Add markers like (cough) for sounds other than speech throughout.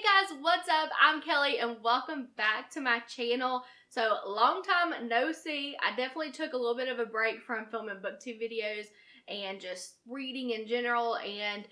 Hey guys, what's up? I'm Kelly and welcome back to my channel. So long time no see. I definitely took a little bit of a break from filming booktube videos and just reading in general and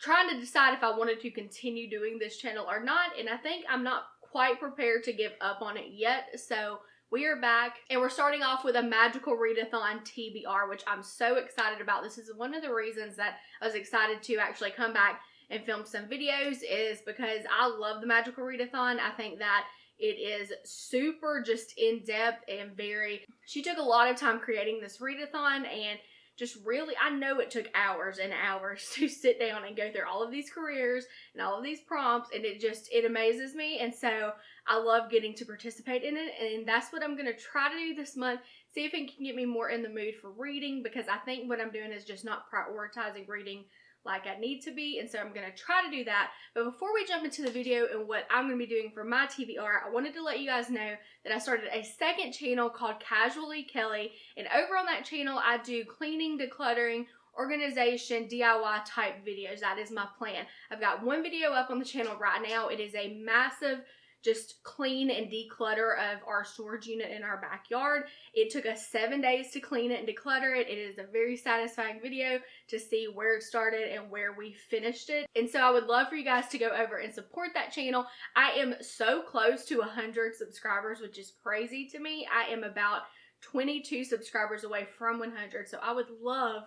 trying to decide if I wanted to continue doing this channel or not. And I think I'm not quite prepared to give up on it yet. So we are back and we're starting off with a magical readathon TBR, which I'm so excited about. This is one of the reasons that I was excited to actually come back and film some videos is because I love the Magical Readathon. I think that it is super just in depth and very, she took a lot of time creating this readathon and just really, I know it took hours and hours (laughs) to sit down and go through all of these careers and all of these prompts and it just, it amazes me. And so I love getting to participate in it and that's what I'm going to try to do this month. See if it can get me more in the mood for reading because I think what I'm doing is just not prioritizing reading like I need to be and so I'm going to try to do that. But before we jump into the video and what I'm going to be doing for my TBR, I wanted to let you guys know that I started a second channel called Casually Kelly and over on that channel I do cleaning, decluttering, organization, DIY type videos. That is my plan. I've got one video up on the channel right now. It is a massive just clean and declutter of our storage unit in our backyard. It took us seven days to clean it and declutter it. It is a very satisfying video to see where it started and where we finished it. And so I would love for you guys to go over and support that channel. I am so close to 100 subscribers, which is crazy to me. I am about 22 subscribers away from 100. So I would love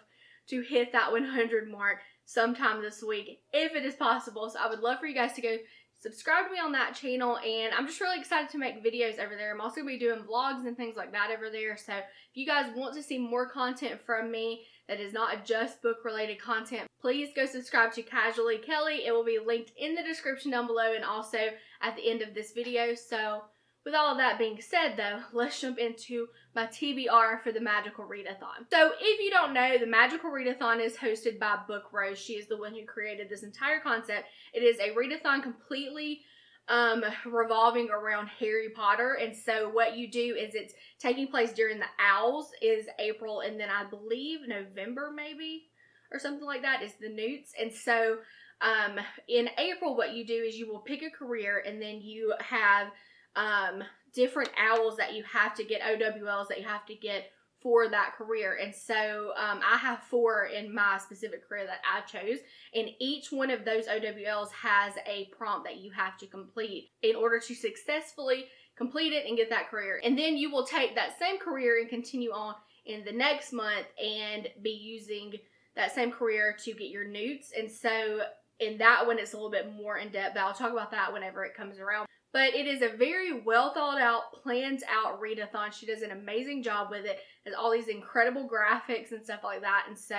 to hit that 100 mark sometime this week if it is possible. So I would love for you guys to go subscribe to me on that channel and I'm just really excited to make videos over there. I'm also going to be doing vlogs and things like that over there. So if you guys want to see more content from me that is not just book related content, please go subscribe to Casually Kelly. It will be linked in the description down below and also at the end of this video. So with all of that being said though, (laughs) let's jump into my TBR for the Magical Readathon. So if you don't know, the Magical Readathon is hosted by Book Roast. She is the one who created this entire concept. It is a readathon completely um, revolving around Harry Potter. And so what you do is it's taking place during the Owls is April and then I believe November maybe or something like that is the Newts. And so um, in April what you do is you will pick a career and then you have um, different owls that you have to get, OWLs that you have to get for that career. And so um, I have four in my specific career that I chose. And each one of those OWLs has a prompt that you have to complete in order to successfully complete it and get that career. And then you will take that same career and continue on in the next month and be using that same career to get your newts. And so in that one, it's a little bit more in depth, but I'll talk about that whenever it comes around. But it is a very well thought out, planned out readathon. She does an amazing job with it. Has all these incredible graphics and stuff like that. And so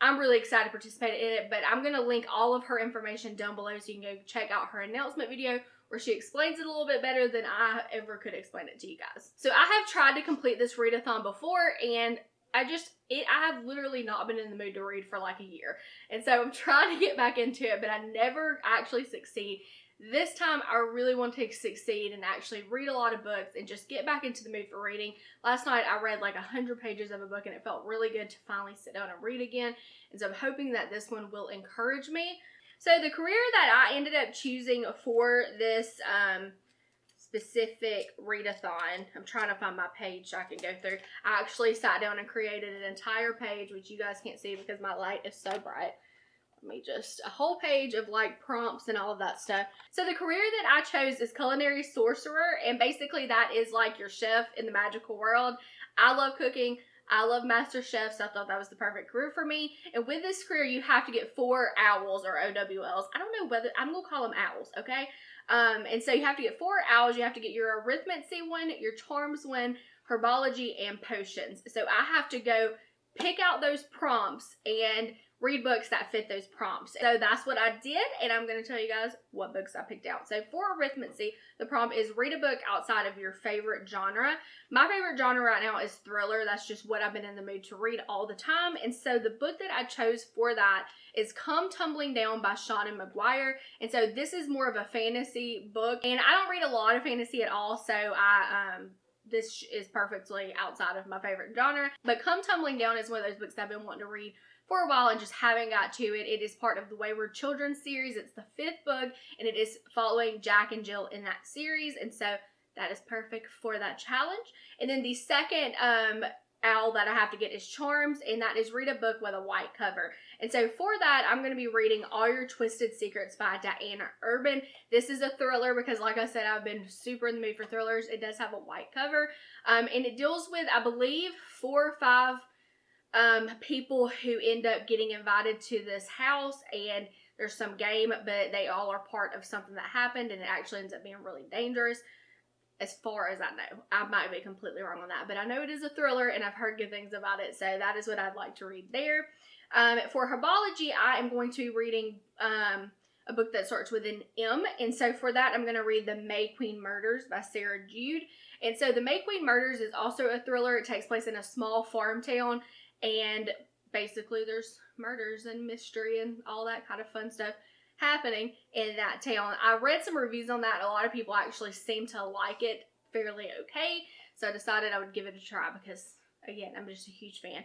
I'm really excited to participate in it. But I'm going to link all of her information down below so you can go check out her announcement video where she explains it a little bit better than I ever could explain it to you guys. So I have tried to complete this readathon before and I just, it, I have literally not been in the mood to read for like a year. And so I'm (laughs) trying to get back into it, but I never actually succeed. This time, I really want to succeed and actually read a lot of books and just get back into the mood for reading. Last night, I read like 100 pages of a book and it felt really good to finally sit down and read again. And so I'm hoping that this one will encourage me. So the career that I ended up choosing for this um, specific readathon. I'm trying to find my page so I can go through. I actually sat down and created an entire page, which you guys can't see because my light is so bright let me just a whole page of like prompts and all of that stuff so the career that i chose is culinary sorcerer and basically that is like your chef in the magical world i love cooking I love Master Chefs. I thought that was the perfect career for me. And with this career, you have to get four owls or OWLs. I don't know whether, I'm to call them owls, okay? Um, and so you have to get four owls. You have to get your arithmancy one, your charms one, herbology, and potions. So I have to go pick out those prompts and read books that fit those prompts. So that's what I did, and I'm going to tell you guys what books I picked out. So for arithmancy, the prompt is read a book outside of your favorite genre. My favorite genre right now is thriller. That's just what I've been in the mood to read all the time. And so the book that I chose for that is Come Tumbling Down by Seanan McGuire. And so this is more of a fantasy book, and I don't read a lot of fantasy at all, so I um this is perfectly outside of my favorite genre. But Come Tumbling Down is one of those books I've been wanting to read for a while and just haven't got to it. It is part of the Wayward Children series. It's the fifth book and it is following Jack and Jill in that series. And so that is perfect for that challenge. And then the second um, owl that I have to get is Charms, and that is read a book with a white cover. And so for that, I'm going to be reading All Your Twisted Secrets by Diana Urban. This is a thriller because, like I said, I've been super in the mood for thrillers. It does have a white cover, um, and it deals with, I believe, four or five um, people who end up getting invited to this house, and there's some game, but they all are part of something that happened, and it actually ends up being really dangerous as far as I know. I might be completely wrong on that, but I know it is a thriller and I've heard good things about it, so that is what I'd like to read there. Um, for herbology, I am going to be reading um, a book that starts with an M, and so for that, I'm going to read The May Queen Murders by Sarah Jude. And so, The May Queen Murders is also a thriller. It takes place in a small farm town, and basically, there's murders and mystery and all that kind of fun stuff happening in that town. I read some reviews on that. A lot of people actually seem to like it fairly okay. So I decided I would give it a try because, again, I'm just a huge fan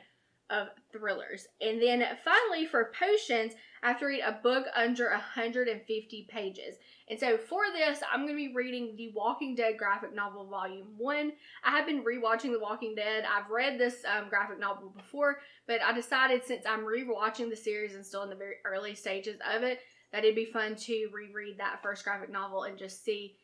of thrillers. And then finally, for potions, I have to read a book under 150 pages. And so for this, I'm going to be reading The Walking Dead graphic novel volume 1. I have been rewatching The Walking Dead. I've read this um, graphic novel before, but I decided since I'm rewatching the series and still in the very early stages of it, that it'd be fun to reread that first graphic novel and just see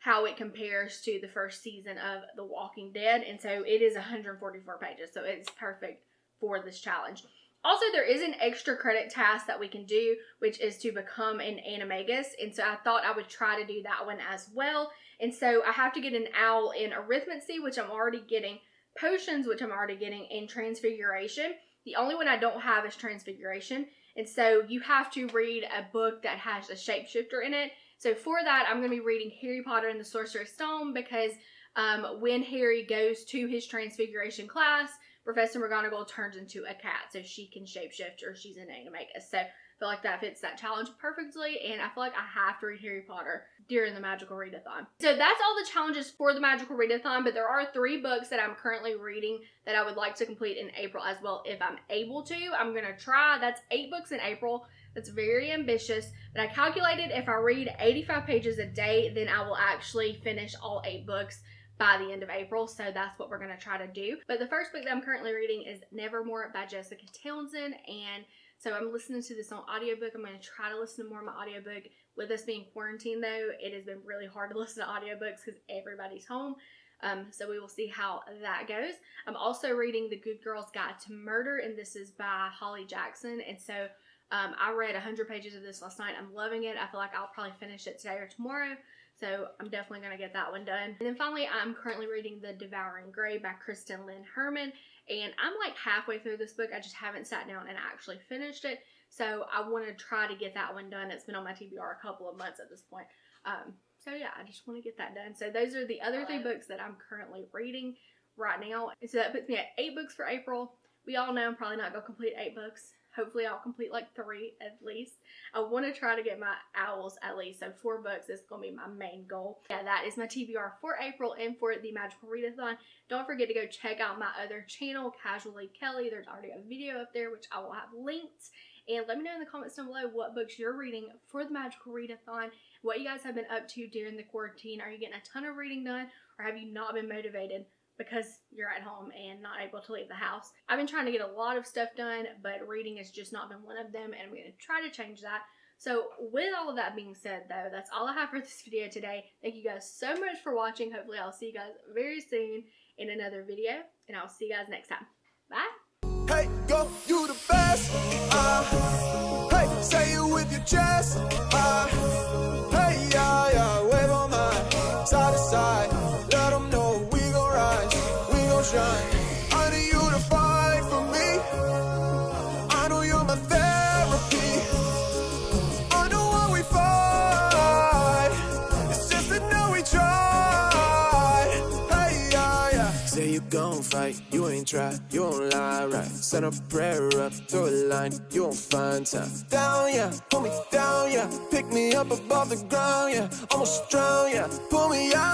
how it compares to the first season of The Walking Dead. And so it is 144 pages, so it's perfect for this challenge. Also, there is an extra credit task that we can do, which is to become an animagus. And so I thought I would try to do that one as well. And so I have to get an owl in arithmancy, which I'm already getting, potions, which I'm already getting, and transfiguration. The only one I don't have is transfiguration. And so you have to read a book that has a shapeshifter in it. So for that, I'm going to be reading Harry Potter and the Sorcerer's Stone because um, when Harry goes to his transfiguration class, Professor McGonagall turns into a cat so she can shapeshift or she's an animagus. So I feel like that fits that challenge perfectly, and I feel like I have to read Harry Potter during the Magical Readathon. So that's all the challenges for the Magical Readathon, but there are three books that I'm currently reading that I would like to complete in April as well if I'm able to. I'm going to try. That's eight books in April. That's very ambitious, but I calculated if I read 85 pages a day, then I will actually finish all eight books by the end of April. So that's what we're going to try to do. But the first book that I'm currently reading is Nevermore by Jessica Townsend. And so I'm listening to this on audiobook. I'm going to try to listen to more of my audiobook. With us being quarantined though, it has been really hard to (laughs) listen to audiobooks because everybody's home. Um, so we will see how that goes. I'm also reading The Good Girl's Guide to Murder, and this is by Holly Jackson. And so um, I read 100 pages of this last night. I'm loving it. I feel like I'll probably finish it today or tomorrow. So I'm definitely going to get that one done. And then finally, I'm currently reading The Devouring Gray by Kristen Lynn Herman. And I'm like halfway through this book. I just haven't sat down and actually finished it. So I want to try to get that one done. It's been on my TBR a couple of months at this point. Um, so yeah, I just want to get that done. So those are the other three books that I'm currently reading right now. And so that puts me at eight books for April. We all know I'm probably not going to complete eight books. Hopefully I'll complete like three at least. I want to try to get my owls at least. So four books is going to be my main goal. Yeah, that is my TBR for April and for the Magical Readathon. Don't forget to go check out my other channel, Casually Kelly. There's already a video up there, which I will have linked. And let me know in the comments down below what books you're reading for the Magical Readathon, what you guys have been up to during the quarantine. Are you getting a ton of reading done or have you not been motivated? Because you're at home and not able to leave the house. I've been trying to get a lot of stuff done, but reading has just not been one of them, and I'm going to try to change that. So with all of that being said, though, that's all I have for (laughs) this video today. Thank you guys so much for watching. Hopefully I'll see you guys very soon in another video, and I'll see you guys next time. Bye! Hey, go, you the best. Uh, hey, say it with your chest. Uh, fight, you ain't try, you won't lie, right? Send a prayer up, throw a line, you won't find time. Down, yeah, pull me down, yeah. Pick me up above the ground, yeah. Almost drown, yeah. Pull me out.